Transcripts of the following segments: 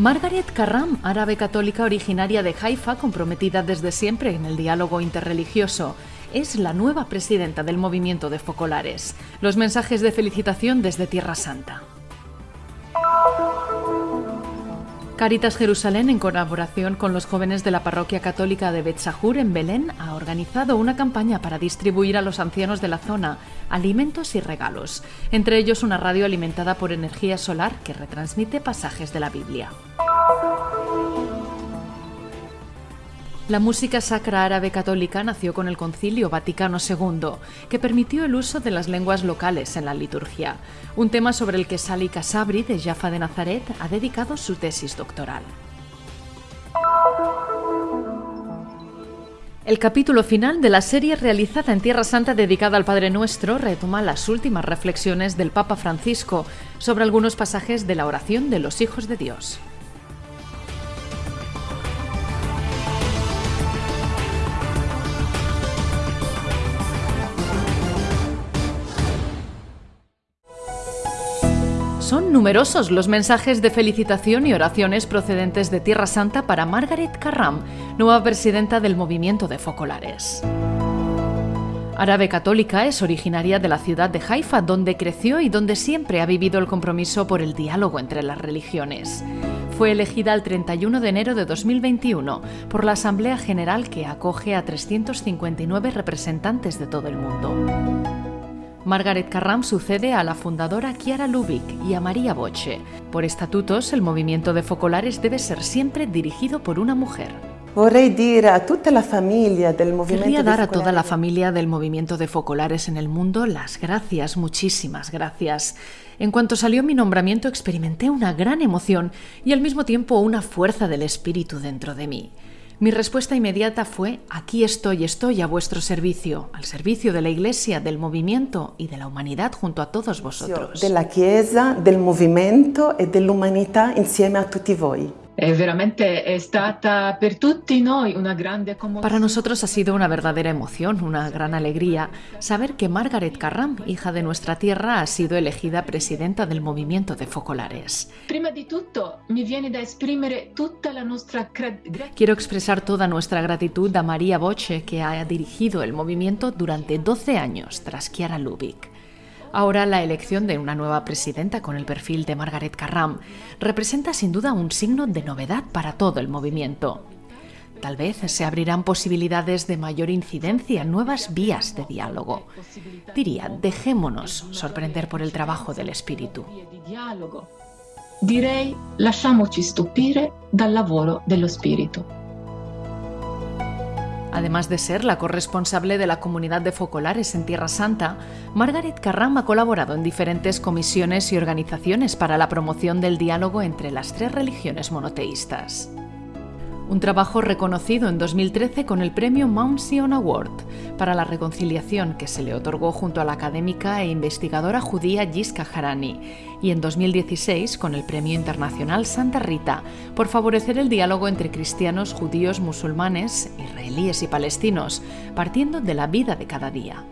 Margaret Carram, árabe católica originaria de Haifa, comprometida desde siempre en el diálogo interreligioso, es la nueva presidenta del movimiento de focolares. Los mensajes de felicitación desde Tierra Santa. Caritas Jerusalén, en colaboración con los jóvenes de la parroquia católica de Betzahur en Belén, ha organizado una campaña para distribuir a los ancianos de la zona alimentos y regalos, entre ellos una radio alimentada por energía solar que retransmite pasajes de la Biblia. La música sacra árabe católica nació con el Concilio Vaticano II, que permitió el uso de las lenguas locales en la liturgia, un tema sobre el que Sali Kasabri de Jaffa de Nazaret ha dedicado su tesis doctoral. El capítulo final de la serie realizada en Tierra Santa dedicada al Padre Nuestro retoma las últimas reflexiones del Papa Francisco sobre algunos pasajes de la oración de los hijos de Dios. Numerosos los mensajes de felicitación y oraciones procedentes de Tierra Santa para Margaret Carram, nueva presidenta del movimiento de focolares. Árabe católica, es originaria de la ciudad de Haifa, donde creció y donde siempre ha vivido el compromiso por el diálogo entre las religiones. Fue elegida el 31 de enero de 2021 por la Asamblea General que acoge a 359 representantes de todo el mundo. Margaret Carram sucede a la fundadora Chiara Lubick y a María Boche. Por estatutos, el movimiento de focolares debe ser siempre dirigido por una mujer. Querría dar a toda la familia del movimiento de focolares en el mundo las gracias, muchísimas gracias. En cuanto salió mi nombramiento experimenté una gran emoción y al mismo tiempo una fuerza del espíritu dentro de mí. Mi respuesta inmediata fue, aquí estoy, estoy a vuestro servicio, al servicio de la Iglesia, del movimiento y de la humanidad junto a todos vosotros. De la Chiesa, del movimiento y de la humanidad insieme a tutti voi. Para nosotros ha sido una verdadera emoción, una gran alegría saber que Margaret Carram, hija de nuestra tierra, ha sido elegida presidenta del movimiento de focolares. Quiero expresar toda nuestra gratitud a María Boche, que ha dirigido el movimiento durante 12 años tras Chiara Lubick. Ahora la elección de una nueva presidenta con el perfil de Margaret Carram representa sin duda un signo de novedad para todo el movimiento. Tal vez se abrirán posibilidades de mayor incidencia, nuevas vías de diálogo. Diría, dejémonos sorprender por el trabajo del espíritu. Direi, lasciamoci stupire dal lavoro dello spirito. Además de ser la corresponsable de la comunidad de focolares en Tierra Santa, Margaret Carram ha colaborado en diferentes comisiones y organizaciones para la promoción del diálogo entre las tres religiones monoteístas un trabajo reconocido en 2013 con el premio Mount Sion Award para la reconciliación que se le otorgó junto a la académica e investigadora judía Yiska Harani y en 2016 con el premio internacional Santa Rita por favorecer el diálogo entre cristianos, judíos, musulmanes, israelíes y palestinos, partiendo de la vida de cada día.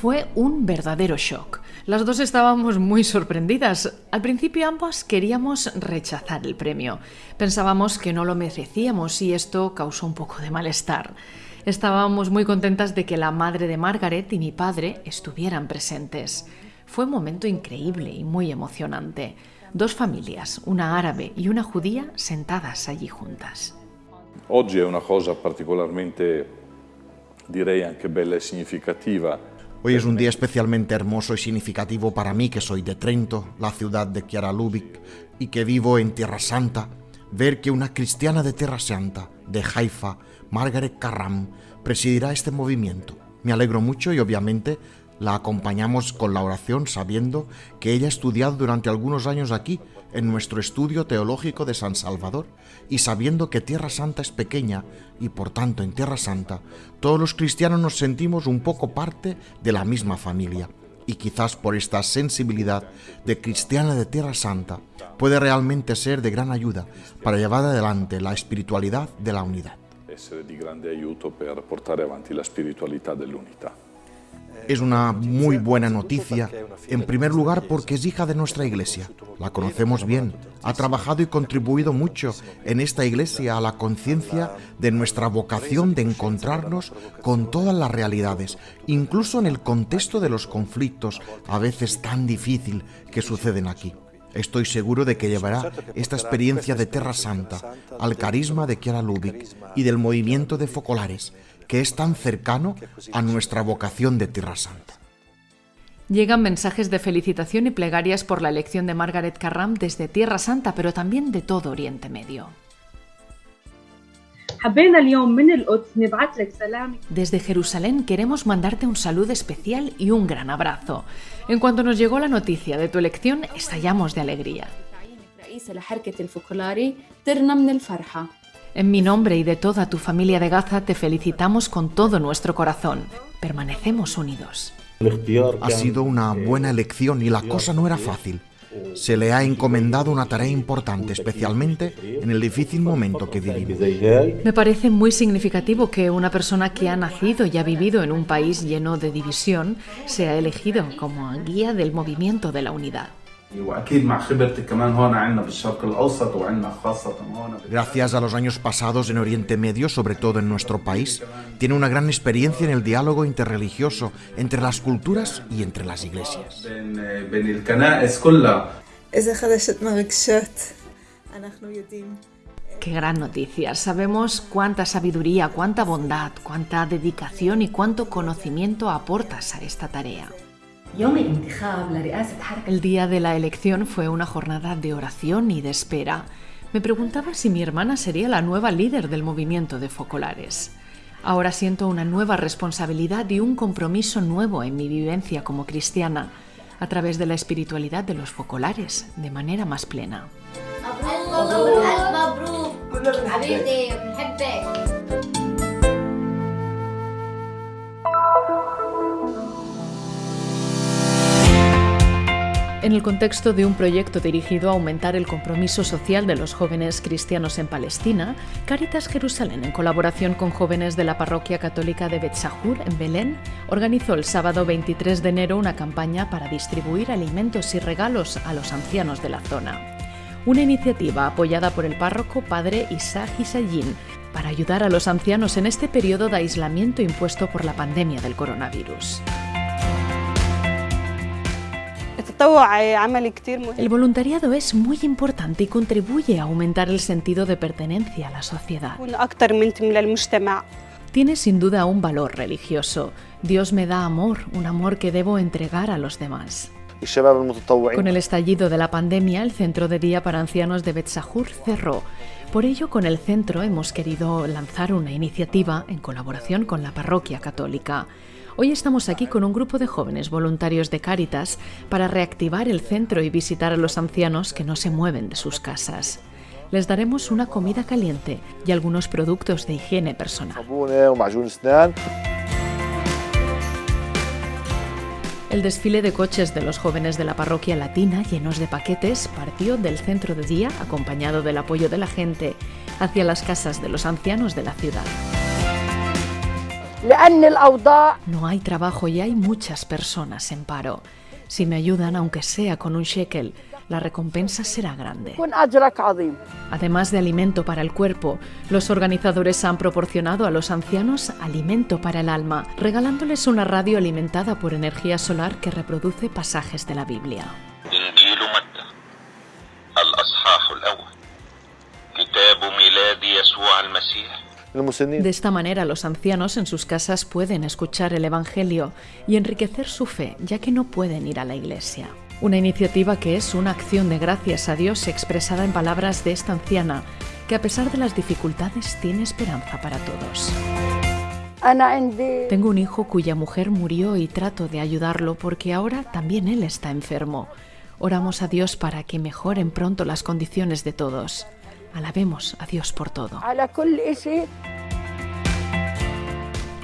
Fue un verdadero shock. Las dos estábamos muy sorprendidas. Al principio ambas queríamos rechazar el premio. Pensábamos que no lo merecíamos y esto causó un poco de malestar. Estábamos muy contentas de que la madre de Margaret y mi padre estuvieran presentes. Fue un momento increíble y muy emocionante. Dos familias, una árabe y una judía, sentadas allí juntas. Oggi è una cosa particolarmente, direi anche bella e significativa Hoy es un día especialmente hermoso y significativo para mí que soy de Trento, la ciudad de Chiara Lubick, y que vivo en Tierra Santa, ver que una cristiana de Tierra Santa, de Haifa, Margaret Carram, presidirá este movimiento. Me alegro mucho y obviamente la acompañamos con la oración sabiendo que ella ha estudiado durante algunos años aquí en nuestro estudio teológico de San Salvador y sabiendo que Tierra Santa es pequeña y por tanto en Tierra Santa todos los cristianos nos sentimos un poco parte de la misma familia y quizás por esta sensibilidad de cristiana de Tierra Santa puede realmente ser de gran ayuda para llevar adelante la espiritualidad de la unidad. Essere di grande aiuto per portare avanti la spiritualità dell'unità. Es una muy buena noticia, en primer lugar porque es hija de nuestra iglesia. La conocemos bien, ha trabajado y contribuido mucho en esta iglesia a la conciencia de nuestra vocación de encontrarnos con todas las realidades, incluso en el contexto de los conflictos a veces tan difícil que suceden aquí. Estoy seguro de que llevará esta experiencia de Terra Santa al carisma de Chiara Lubick y del movimiento de Focolares, que es tan cercano a nuestra vocación de Tierra Santa. Llegan mensajes de felicitación y plegarias por la elección de Margaret Carram desde Tierra Santa, pero también de todo Oriente Medio. Desde Jerusalén queremos mandarte un saludo especial y un gran abrazo. En cuanto nos llegó la noticia de tu elección, estallamos de alegría. En mi nombre y de toda tu familia de Gaza te felicitamos con todo nuestro corazón. Permanecemos unidos. Ha sido una buena elección y la cosa no era fácil. Se le ha encomendado una tarea importante, especialmente en el difícil momento que vivimos. Me parece muy significativo que una persona que ha nacido y ha vivido en un país lleno de división sea elegido como guía del movimiento de la unidad. Gracias a los años pasados en Oriente Medio, sobre todo en nuestro país, tiene una gran experiencia en el diálogo interreligioso entre las culturas y entre las iglesias. Qué gran noticia. Sabemos cuánta sabiduría, cuánta bondad, cuánta dedicación y cuánto conocimiento aportas a esta tarea. El día de la elección fue una jornada de oración y de espera. Me preguntaba si mi hermana sería la nueva líder del movimiento de focolares. Ahora siento una nueva responsabilidad y un compromiso nuevo en mi vivencia como cristiana, a través de la espiritualidad de los focolares, de manera más plena. En el contexto de un proyecto dirigido a aumentar el compromiso social de los jóvenes cristianos en Palestina, Caritas Jerusalén, en colaboración con jóvenes de la parroquia católica de Betzahur, en Belén, organizó el sábado 23 de enero una campaña para distribuir alimentos y regalos a los ancianos de la zona. Una iniciativa apoyada por el párroco padre Isaac Isayin para ayudar a los ancianos en este periodo de aislamiento impuesto por la pandemia del coronavirus. El voluntariado es muy importante y contribuye a aumentar el sentido de pertenencia a la sociedad. Tiene sin duda un valor religioso. Dios me da amor, un amor que debo entregar a los demás. Con el estallido de la pandemia, el centro de día para ancianos de Betzahur cerró. Por ello, con el centro hemos querido lanzar una iniciativa en colaboración con la parroquia católica. Hoy estamos aquí con un grupo de jóvenes voluntarios de Cáritas para reactivar el centro y visitar a los ancianos que no se mueven de sus casas. Les daremos una comida caliente y algunos productos de higiene personal. El desfile de coches de los jóvenes de la parroquia latina llenos de paquetes partió del centro de día, acompañado del apoyo de la gente, hacia las casas de los ancianos de la ciudad. No hay trabajo y hay muchas personas en paro. Si me ayudan, aunque sea con un shekel, la recompensa será grande. Además de alimento para el cuerpo, los organizadores han proporcionado a los ancianos alimento para el alma, regalándoles una radio alimentada por energía solar que reproduce pasajes de la Biblia. De esta manera los ancianos en sus casas pueden escuchar el Evangelio y enriquecer su fe, ya que no pueden ir a la iglesia. Una iniciativa que es una acción de gracias a Dios expresada en palabras de esta anciana, que a pesar de las dificultades tiene esperanza para todos. Tengo un hijo cuya mujer murió y trato de ayudarlo porque ahora también él está enfermo. Oramos a Dios para que mejoren pronto las condiciones de todos. Alabemos a Dios por todo.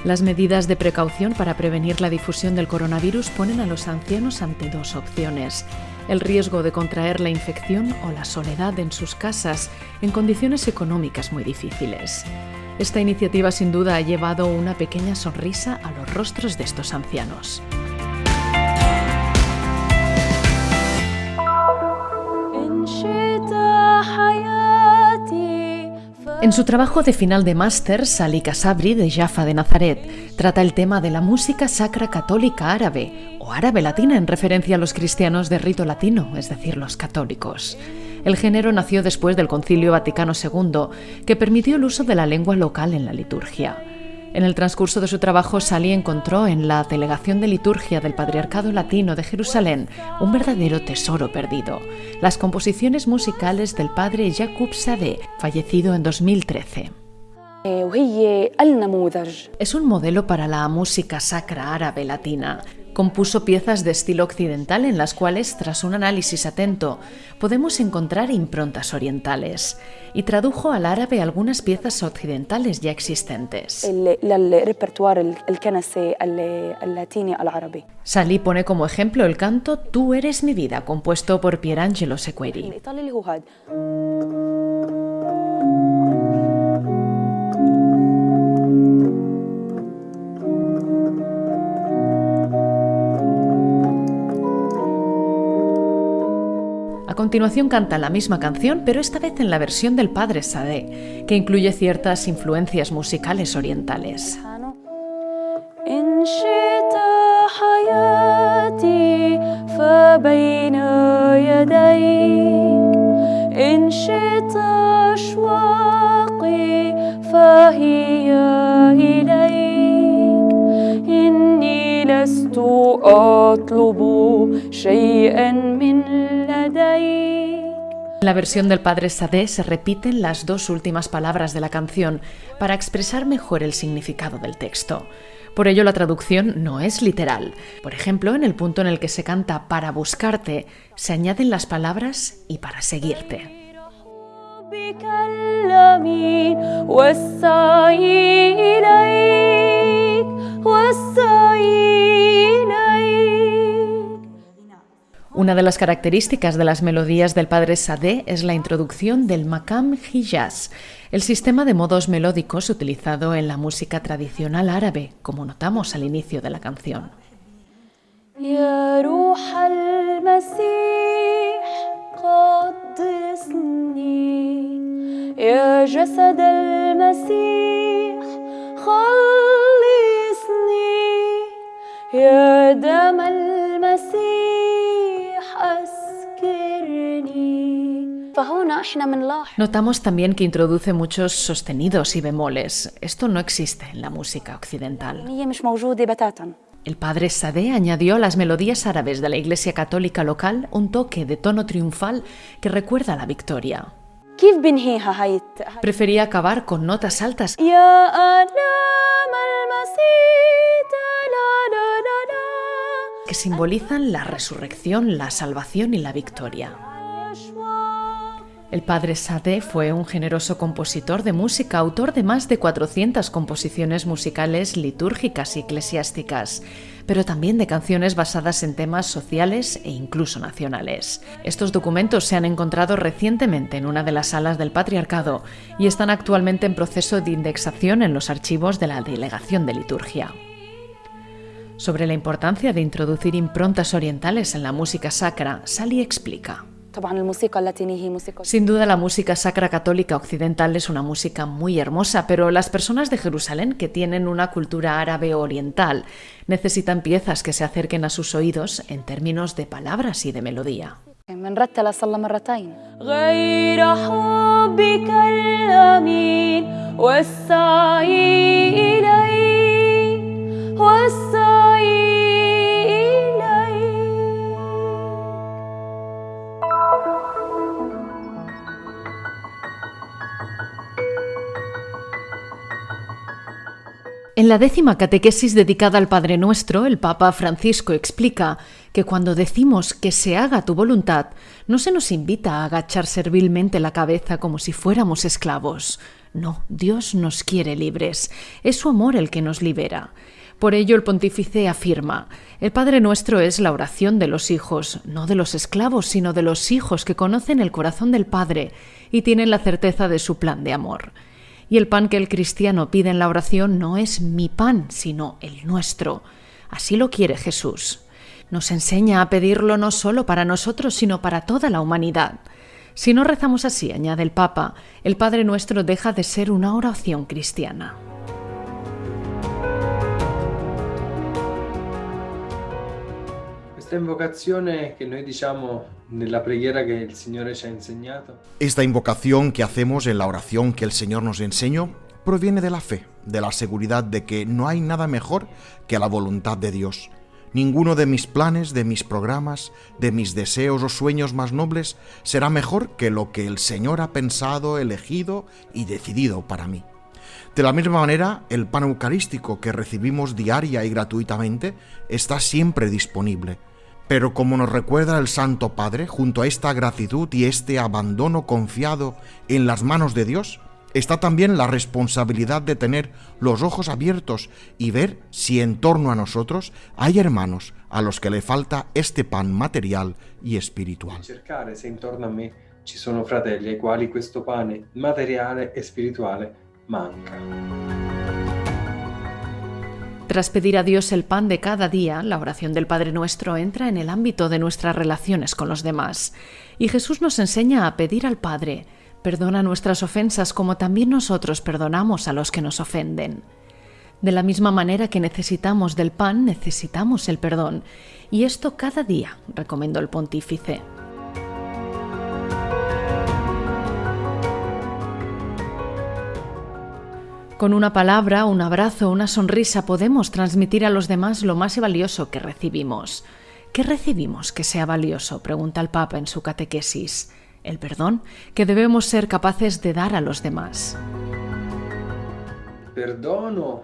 Las medidas de precaución para prevenir la difusión del coronavirus ponen a los ancianos ante dos opciones. El riesgo de contraer la infección o la soledad en sus casas en condiciones económicas muy difíciles. Esta iniciativa sin duda ha llevado una pequeña sonrisa a los rostros de estos ancianos. En su trabajo de final de máster, Sali Kasabri de Jaffa de Nazaret trata el tema de la música sacra católica árabe o árabe latina en referencia a los cristianos de rito latino, es decir, los católicos. El género nació después del Concilio Vaticano II, que permitió el uso de la lengua local en la liturgia. En el transcurso de su trabajo, Sali encontró en la Delegación de Liturgia del Patriarcado Latino de Jerusalén un verdadero tesoro perdido, las composiciones musicales del padre Jakub Sade, fallecido en 2013. Es un modelo para la música sacra árabe latina, Compuso piezas de estilo occidental en las cuales, tras un análisis atento, podemos encontrar improntas orientales y tradujo al árabe algunas piezas occidentales ya existentes. Salí pone como ejemplo el canto Tú eres mi vida, compuesto por Pierangelo Sequeri. A continuación canta la misma canción, pero esta vez en la versión del padre Sade, que incluye ciertas influencias musicales orientales. En la versión del padre Sade se repiten las dos últimas palabras de la canción para expresar mejor el significado del texto. Por ello la traducción no es literal. Por ejemplo, en el punto en el que se canta para buscarte, se añaden las palabras y para seguirte. Una de las características de las melodías del padre Sade es la introducción del makam hijaz, el sistema de modos melódicos utilizado en la música tradicional árabe, como notamos al inicio de la canción. Notamos también que introduce muchos sostenidos y bemoles. Esto no existe en la música occidental. El padre Sade añadió a las melodías árabes de la Iglesia Católica local un toque de tono triunfal que recuerda la victoria. Prefería acabar con notas altas que simbolizan la resurrección, la salvación y la victoria. El padre Sade fue un generoso compositor de música, autor de más de 400 composiciones musicales litúrgicas y eclesiásticas, pero también de canciones basadas en temas sociales e incluso nacionales. Estos documentos se han encontrado recientemente en una de las salas del Patriarcado y están actualmente en proceso de indexación en los archivos de la Delegación de Liturgia. Sobre la importancia de introducir improntas orientales en la música sacra, Sally explica. Sin duda la música sacra católica occidental es una música muy hermosa, pero las personas de Jerusalén que tienen una cultura árabe oriental necesitan piezas que se acerquen a sus oídos en términos de palabras y de melodía. En la décima catequesis dedicada al Padre Nuestro, el Papa Francisco explica que cuando decimos que se haga tu voluntad, no se nos invita a agachar servilmente la cabeza como si fuéramos esclavos. No, Dios nos quiere libres. Es su amor el que nos libera. Por ello el pontífice afirma, el Padre Nuestro es la oración de los hijos, no de los esclavos, sino de los hijos que conocen el corazón del Padre y tienen la certeza de su plan de amor Y el pan que el cristiano pide en la oración no es mi pan, sino el nuestro. Así lo quiere Jesús. Nos enseña a pedirlo no solo para nosotros, sino para toda la humanidad. Si no rezamos así, añade el Papa, el Padre Nuestro deja de ser una oración cristiana. Esta invocación que hacemos en la oración que el Señor nos enseñó proviene de la fe, de la seguridad de que no hay nada mejor que la voluntad de Dios. Ninguno de mis planes, de mis programas, de mis deseos o sueños más nobles será mejor que lo que el Señor ha pensado, elegido y decidido para mí. De la misma manera, el pan eucarístico que recibimos diaria y gratuitamente está siempre disponible. Pero como nos recuerda el Santo Padre, junto a esta gratitud y este abandono confiado en las manos de Dios, está también la responsabilidad de tener los ojos abiertos y ver si en torno a nosotros hay hermanos a los que le falta este pan material y espiritual. Cercare se intorno a me ci sono fratelli ai quali questo pane materiale e spirituale manca. Tras pedir a Dios el pan de cada día, la oración del Padre Nuestro entra en el ámbito de nuestras relaciones con los demás. Y Jesús nos enseña a pedir al Padre, perdona nuestras ofensas como también nosotros perdonamos a los que nos ofenden. De la misma manera que necesitamos del pan, necesitamos el perdón. Y esto cada día, recomendó el pontífice. Con una palabra, un abrazo, una sonrisa podemos transmitir a los demás lo más valioso que recibimos. ¿Qué recibimos que sea valioso? pregunta el Papa en su catequesis. El perdón que debemos ser capaces de dar a los demás. Perdono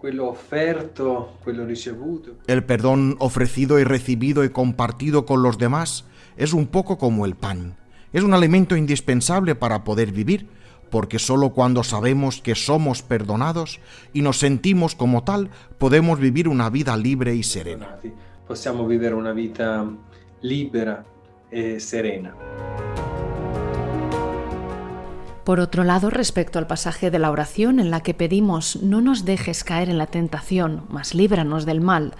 quello offerto, quello ricevuto. El perdón ofrecido y recibido y compartido con los demás es un poco como el pan. Es un alimento indispensable para poder vivir, porque solo cuando sabemos que somos perdonados y nos sentimos como tal, podemos vivir una vida libre y serena. Possiamo vivere una vita libera e serena. Por otro lado, respecto al pasaje de la oración en la que pedimos no nos dejes caer en la tentación, mas líbranos del mal,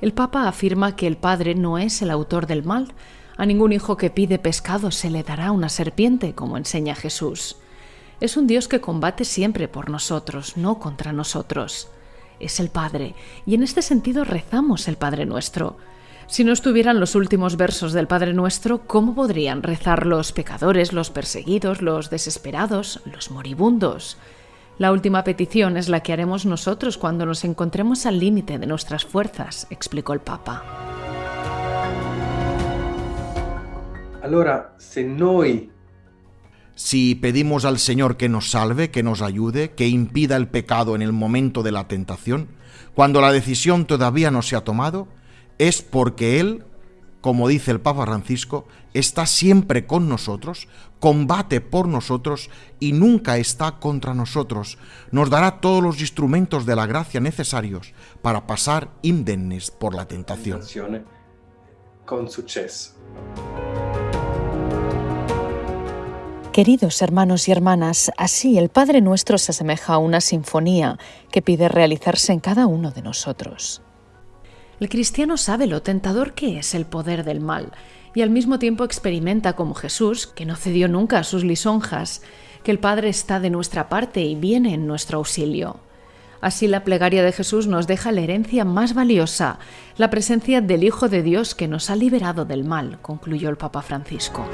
el Papa afirma que el Padre no es el autor del mal. A ningún hijo que pide pescado se le dará una serpiente, como enseña Jesús. Es un Dios que combate siempre por nosotros, no contra nosotros. Es el Padre, y en este sentido rezamos el Padre nuestro. Si no estuvieran los últimos versos del Padre Nuestro, ¿cómo podrían rezar los pecadores, los perseguidos, los desesperados, los moribundos? La última petición es la que haremos nosotros cuando nos encontremos al límite de nuestras fuerzas, explicó el Papa. Allora, se noi Si pedimos al Señor que nos salve, que nos ayude, que impida el pecado en el momento de la tentación, cuando la decisión todavía no se ha tomado, es porque Él, como dice el Papa Francisco, está siempre con nosotros, combate por nosotros y nunca está contra nosotros. Nos dará todos los instrumentos de la gracia necesarios para pasar indemnes por la tentación. con suceso. Queridos hermanos y hermanas, así el Padre nuestro se asemeja a una sinfonía que pide realizarse en cada uno de nosotros. El cristiano sabe lo tentador que es el poder del mal y al mismo tiempo experimenta como Jesús, que no cedió nunca a sus lisonjas, que el Padre está de nuestra parte y viene en nuestro auxilio. Así la plegaria de Jesús nos deja la herencia más valiosa, la presencia del Hijo de Dios que nos ha liberado del mal, concluyó el Papa Francisco.